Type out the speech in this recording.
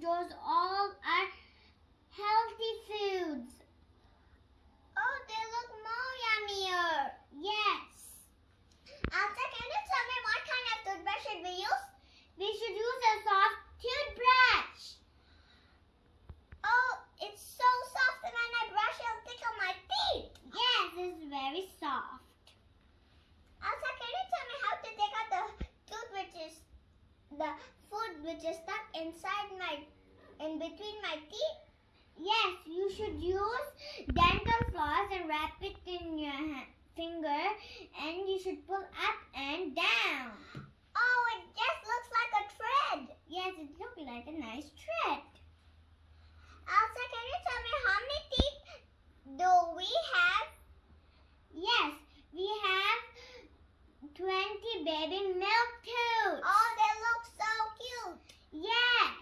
draws all the food which is stuck inside my, in between my teeth? Yes, you should use dental floss and wrap it in your hand, finger and you should pull up and down. Oh, it just looks like a thread. Yes, it looks like a nice thread. Elsa, can you tell me how many baby milk toad. Oh, they look so cute. Yeah.